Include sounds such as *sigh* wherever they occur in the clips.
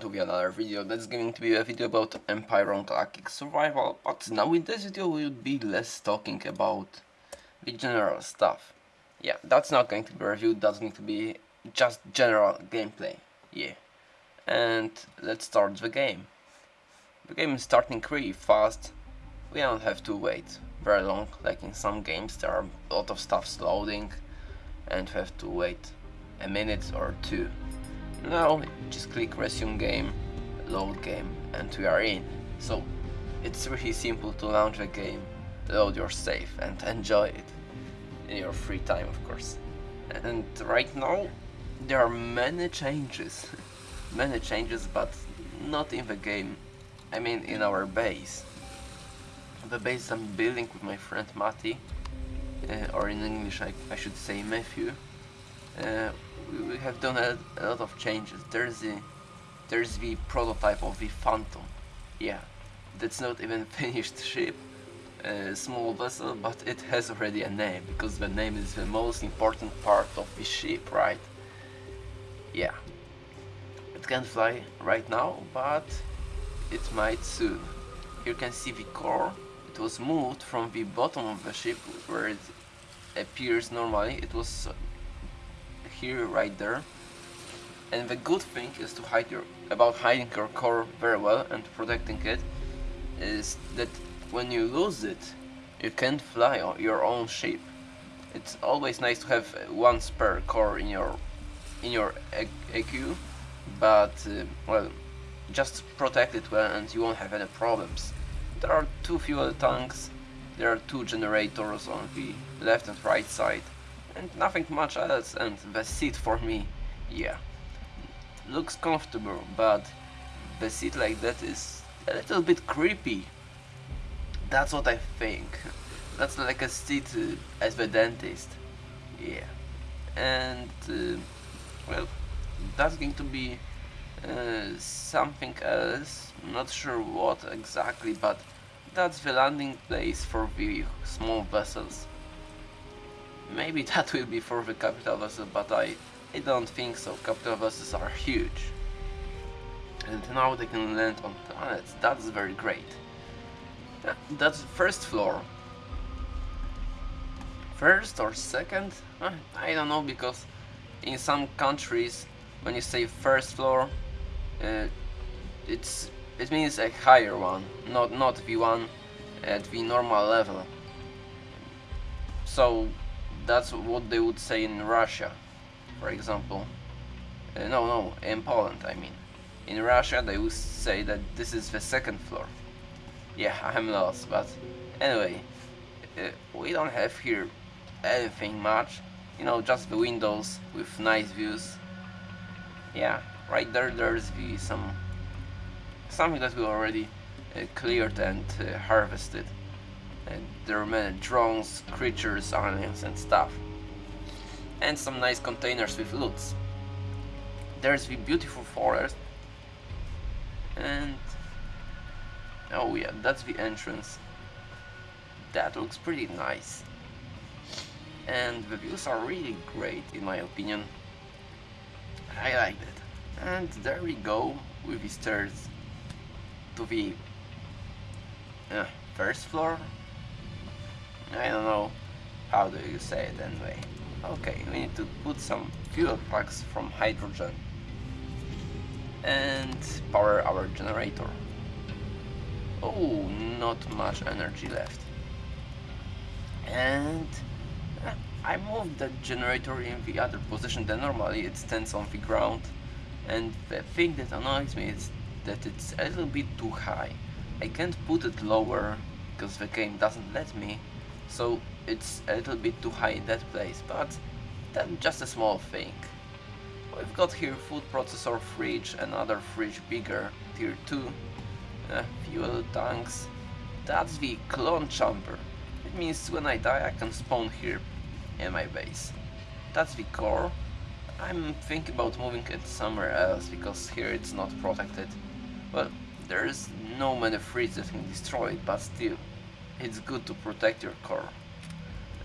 front be another video that's going to be a video about Empyrion Galactic Survival but now in this video we'll be less talking about the general stuff. Yeah, that's not going to be reviewed, that's going to be just general gameplay, yeah. And let's start the game. The game is starting really fast, we don't have to wait very long, like in some games there are a lot of stuff loading and we have to wait a minute or two. Now just click resume game, load game and we are in. So it's really simple to launch a game, load your save and *laughs* enjoy it in your free time of course. And right now there are many changes, *laughs* many changes but not in the game, I mean in our base. The base I'm building with my friend Mati, uh, or in English I, I should say Matthew. Uh, we have done a, a, lot of changes. There's the there's the prototype of the Phantom. Yeah, that's not even *laughs* finished ship, a small vessel, but it has already a name because the name is the most important part of the ship, right? Yeah, it can't fly right now, but it might soon. You can see the core. It was moved from the bottom of the ship where it appears normally. It was here right there. And the good thing is to hide your about hiding your core very well and protecting it is that when you lose it you can't fly your own ship. It's always nice to have one spare core in your in your EQ but uh, well just protect it well and you won't have any problems. There are two fuel tanks. There are two generators on the left and right side and nothing much else and the seat for me, yeah, looks comfortable, but the seat like that is a little bit creepy. That's what I think. That's like a seat uh, as the dentist, yeah. And, uh, well, that's going to be uh, something else, not sure what exactly, but that's the landing place for the small vessels. Maybe that will be for the capital vessel, but I, I don't think so. Capital vessels are huge. And now they can land on planets. That's very great. That's the first floor. First or second? Uh, I don't know because in some countries when you say first floor uh, it's it means a higher one, not not V1 at the normal level. So that's what they would say in Russia, for example. Uh, no, no, in Poland, I mean. In Russia, they would say that this is the second floor. Yeah, *laughs* I'm lost, but anyway, uh, we don't have here anything much. You know, just the windows with nice views. Yeah, right there, there's the some something that we already uh, cleared and uh, harvested there are many drones, creatures, aliens and stuff. And some nice containers with loots. There's the beautiful forest. And... Oh yeah, that's the entrance. That looks pretty nice. And the views are really great in my opinion. I like it. And there we go with the stairs to the uh, first floor I don't know how do you say it anyway. Okay, we need to put some fuel packs from hydrogen and power our generator. Oh, not much energy left. And uh, I moved the generator in the other position than normally it stands on the ground and the thing that annoys me is that it's a little bit too high. I can't put it lower because the game doesn't let me so it's a little bit too high in that place, but that's just a small thing. We've got here food processor fridge, another fridge bigger, tier 2, uh, fuel tanks, that's the clone chamber. It means when I die I can spawn here in my base. That's the core. I'm thinking about moving it somewhere else because here it's not protected. Well, there's no many fridges that can destroy it, but still it's good to protect your core.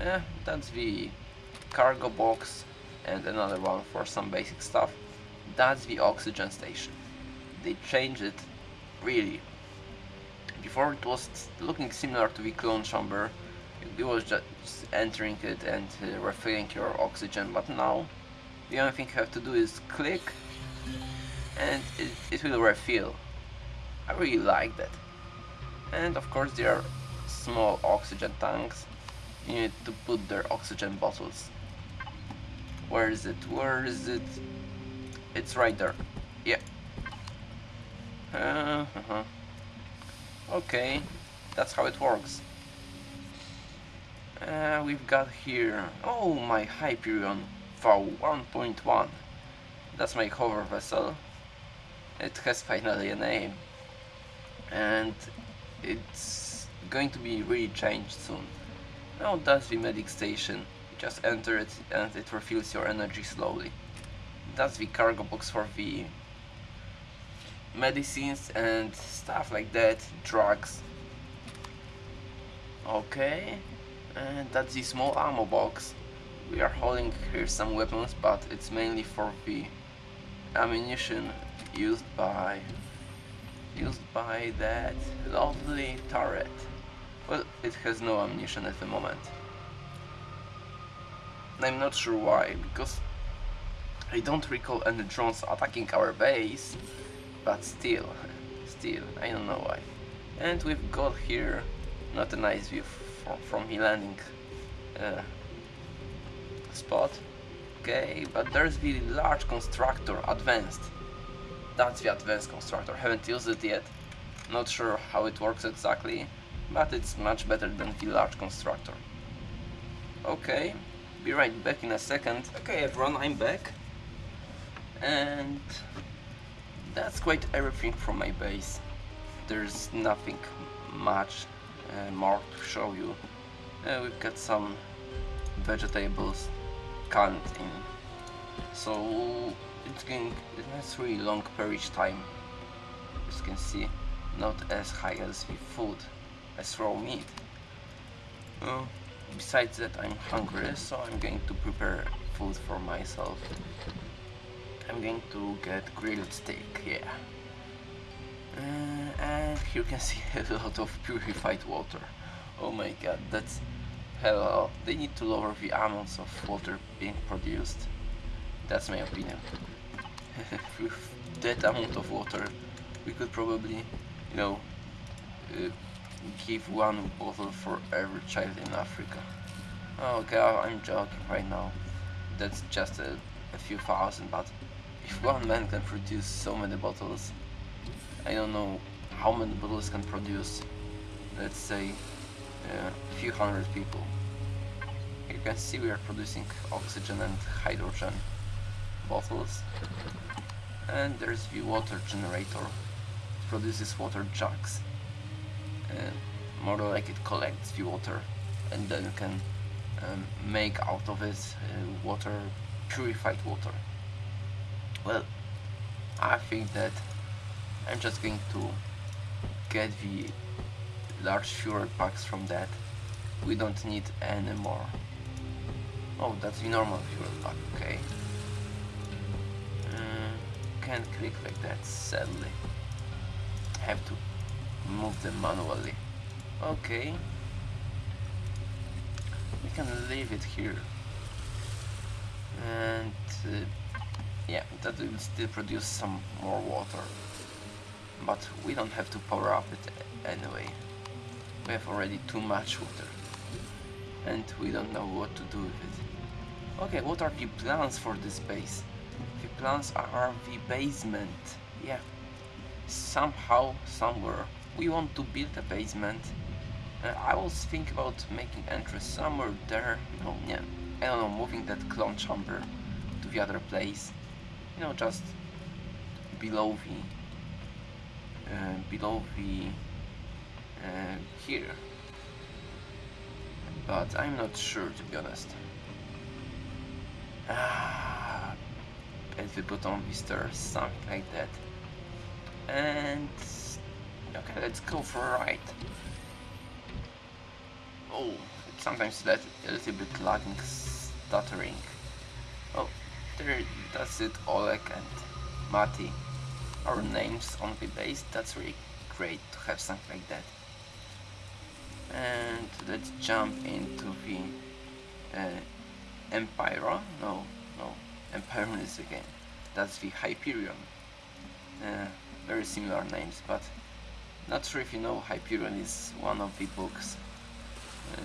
Eh, that's the cargo box and another one for some basic stuff. That's the oxygen station. they changed it really. Before it was looking similar to the clone chamber, it was just entering it and uh, refilling your oxygen, but now the only thing you have to do is click and it, it will refill. I really like that. And of course there are small oxygen tanks. You need to put their oxygen bottles. Where is it? Where is it? It's right there. Yeah. Uh -huh. Okay, that's how it works. Uh, we've got here... Oh, my Hyperion VAU 1.1. That's my hover vessel. It has finally a name. And it's going to be really changed soon. Now that's the medic station. You just enter it and it refills your energy slowly. That's the cargo box for the medicines and stuff like that, drugs. Okay, and that's the small ammo box. We are holding here some weapons, but it's mainly for the ammunition used by used by that lovely turret. Well, it has no ammunition at the moment. I'm not sure why, because I don't recall any drones attacking our base, but still, still, I don't know why. And we've got here not a nice view from, the landing uh, spot. Okay, but there's the large constructor, advanced. That's the advanced constructor, haven't used it yet. Not sure how it works exactly, but it's much better than the large constructor. Okay, be right back in a second. Okay everyone, I'm back. And that's quite everything from my base. There's nothing much uh, more to show you. Uh, we've got some vegetables canned in. So it's going it has really long perish time. As you can see, not as high as the food as raw meat. Uh, besides that I'm hungry so I'm going to prepare food for myself. I'm going to get grilled steak, yeah. Uh, and here you can *laughs* see a lot of purified water. Oh my god, that's hell. They need to lower the amounts of water being produced. That's my opinion. *laughs* With that amount of water, we could probably, you know, uh, give one bottle for every child in Africa. Oh god, I'm joking right now. That's just a, a few thousand, but if one man can produce so many bottles, I don't know how many bottles can produce, let's say, uh, a few hundred people. You can see we are producing oxygen and hydrogen bottles. And there's the water generator. It produces water jugs. And more like it collects the water and then you can um, make out of it uh, water, purified water. Well, I think that I'm just going to get the large fuel packs from that. We don't need any more. Oh, that's the normal fuel pack, okay. Uh, can't click like that, sadly. Have to move them manually. Okay. We can leave it here. And uh, yeah, that will still produce some more water. But we don't have to power up it anyway. We have already too much water. And we don't know what to do with it. Okay, what are the plans for this base? The plans are the basement. Yeah. Somehow, somewhere, we want to build a basement. Uh, I was thinking about making entrance somewhere there. No, yeah. I don't know, moving that clone chamber to the other place you know just below the uh, below the uh, here but I'm not sure to be honest ah, if we put on the stairs something like that and okay let's go for a ride oh sometimes that a little bit lagging stuttering oh there, that's it, Oleg and Mati. our names on the base. That's really great to have something like that. And let's jump into the uh. No, no, Empyrion is again. That's the Hyperion. Uh, very similar names, but not sure if you know Hyperion is one of the books, uh,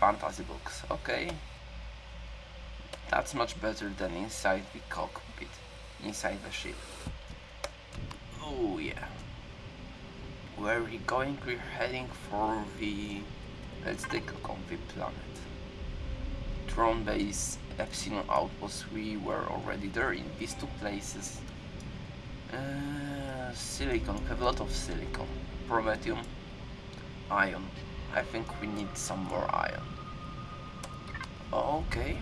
fantasy books. Okay, that's much better than inside the cockpit, inside the ship. Oh yeah. Where are we going? We're heading for the... Let's take a look on the planet. Drone base, Epsilon outpost, we were already there in these two places. Uh, silicon, we have a lot of silicon. Promethium, iron. I think we need some more iron. Okay.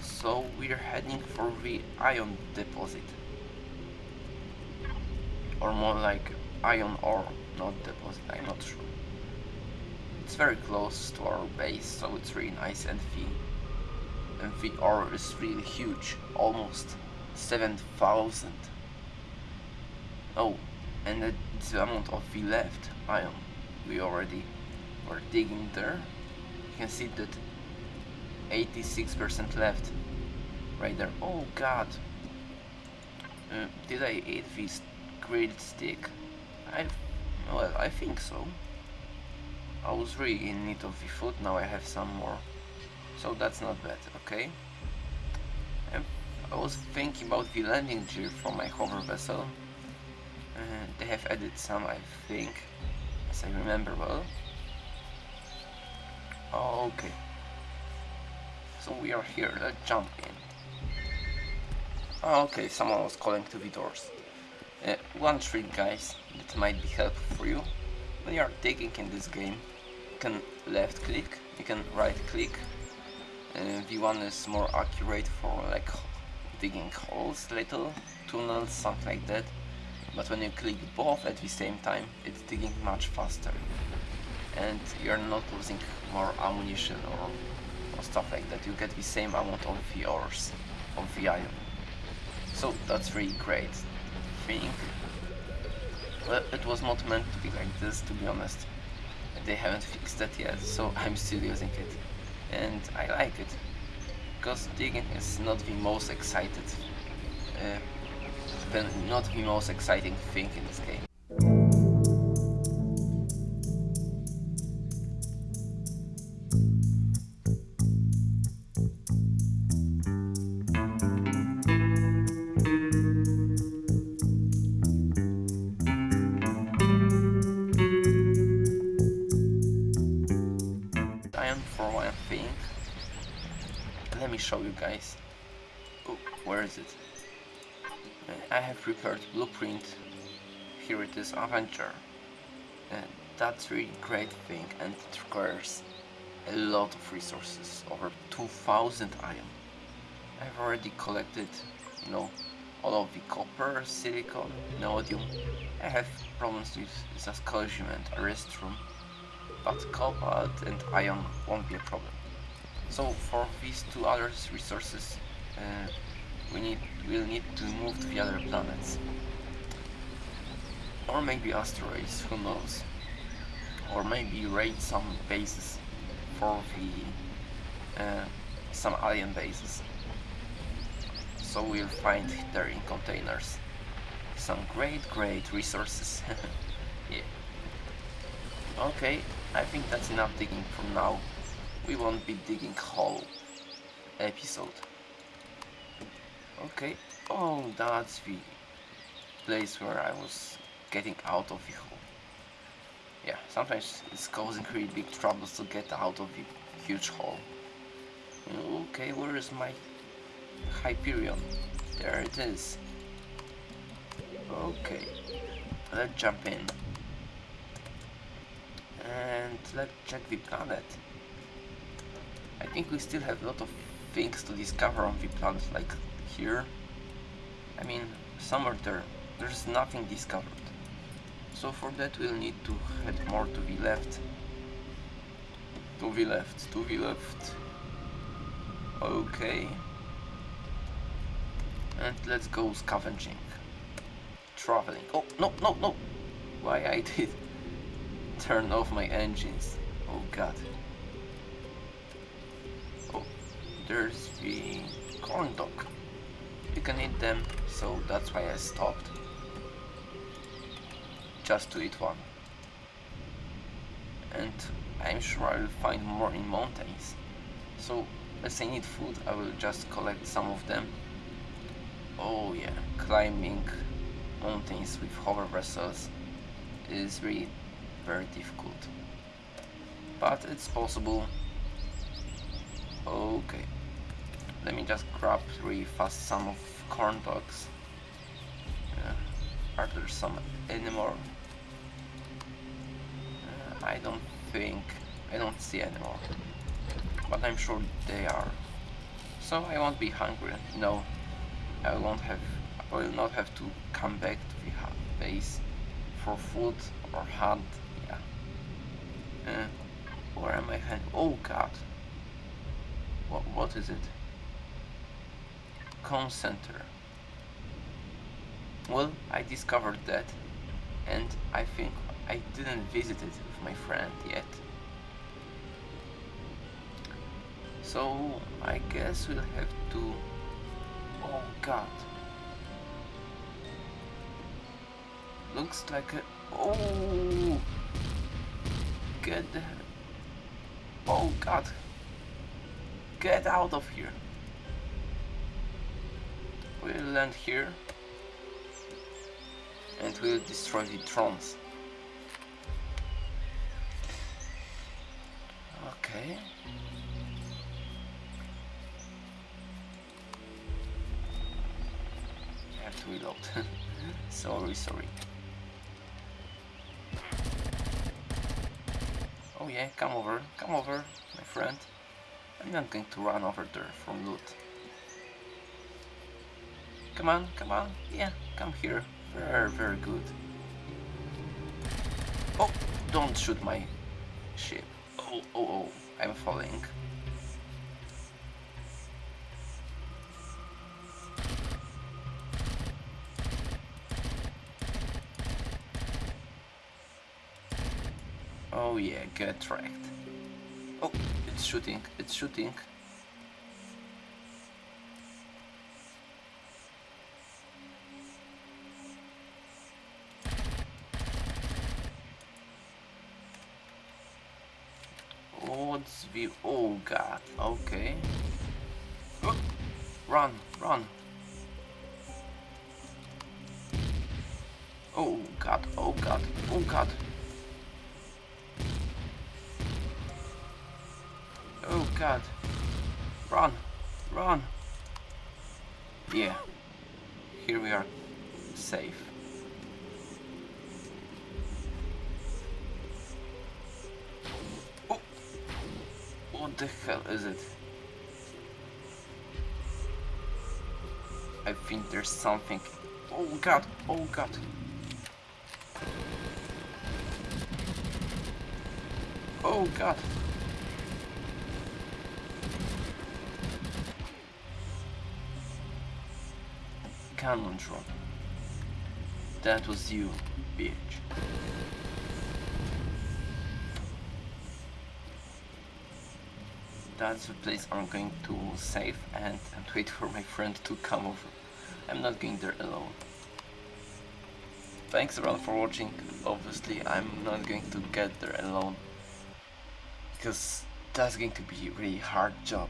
So we're heading for the iron deposit. Or more like iron ore, not deposit, I'm not sure. It's very close to our base, so it's really nice and the, and the ore is really huge, almost 7000. Oh, and the amount of the left iron we already were digging there. You can see that 86% left right there. Oh god. Uh, did I eat this grilled stick? I, well, I think so. I was really in need of the food, now I have some more. So that's not bad, okay? I was thinking about the landing gear for my hover vessel. Uh, they have added some, I think, as I remember well. Okay. So we are here, let's jump in. Okay, someone was calling to the doors. Uh, one trick guys, that might be helpful for you. When you are digging in this game, you can left click, you can right click. Uh, V1 is more accurate for like digging holes, little tunnels, something like that. But when you click both at the same time, it's digging much faster. And you're not losing more ammunition or, or stuff like that. You get the same amount of the ores, of the iron. So that's really great. I think. Well, it was not meant to be like this, to be honest. They haven't fixed that yet, so *laughs* I'm still using it. And I like it. Because digging is not the most excited uh, the, not the most exciting thing in this game. For one thing. Let me show you guys. Oh, where is it? I have prepared blueprint. Here it is, Avenger. And that's really great thing and it requires a lot of resources, over 2000 iron. I've already collected, you know, all of the copper, silicon, neodymium. I have problems with Zascosium and Erestrum, but cobalt and iron won't be a problem. So for these two other resources, uh, we need we'll need to move to the other planets. Or maybe asteroids, who knows. Or maybe raid some bases for the uh, some alien bases. So we'll find there in containers some great great resources. *laughs* yeah. Okay, I think that's enough digging for now. We won't be digging whole episode. Okay. Oh, that's the place where I was getting out of the hole. Yeah, sometimes it's causing really big troubles to get out of the huge hole. Okay, where is my Hyperion? There it is. Okay, let's jump in. And let's check the planet. I think we still have a lot of things to discover on the planet, like here. I mean, somewhere there, there's nothing discovered. So for that we'll need to head more to the left. To the left, to the left. Okay. And let's go scavenging. Traveling. Oh, no, no, no! Why I *laughs* did turn off my engines. Oh god. Oh, there's the corn dog. You can eat them, so that's why I stopped. Just to eat one. And I'm sure I'll find more in mountains. So, as I need food, I will just collect some of them. Oh yeah, climbing mountains with hover vessels is really very difficult. But it's possible. Okay. Let me just grab really fast some of corn dogs. Uh, are there some anymore? Uh, I don't think I don't see anymore. But I'm sure they are. So I won't be hungry. No, I won't have. I will not have to come back to the base for food or hunt. Yeah. Uh, where am I heading? Oh God. What? What is it? Com center. Well, I discovered that, and I think I didn't visit it with my friend yet. So I guess we'll have to... Oh god. Looks like a... Oh! Get the... Oh god. Get out of here. We'll land here. And we'll destroy the drones. Okay. I have to reload. *laughs* sorry, sorry. Oh yeah, come over, come over, my friend. I'm not going to run over there from loot. Come on, come on, yeah, come here. Very, very good. Oh, don't shoot my ship. Oh, oh, oh, I'm falling. Oh yeah, get tracked. Oh, it's shooting, it's shooting. The... Oh god, okay. Oh, run, run. Oh god, oh god, oh god. Oh god. Run! Run! Yeah. Here we are. Safe. The hell is it? I think there's something. Oh god! Oh god! Oh god! cannon drop. That was you, bitch. That's the place I'm going to save and, and wait for my friend to come over. I'm not going there alone. Thanks everyone for watching. Obviously I'm not going to get there alone. Because that's going to be a really hard job.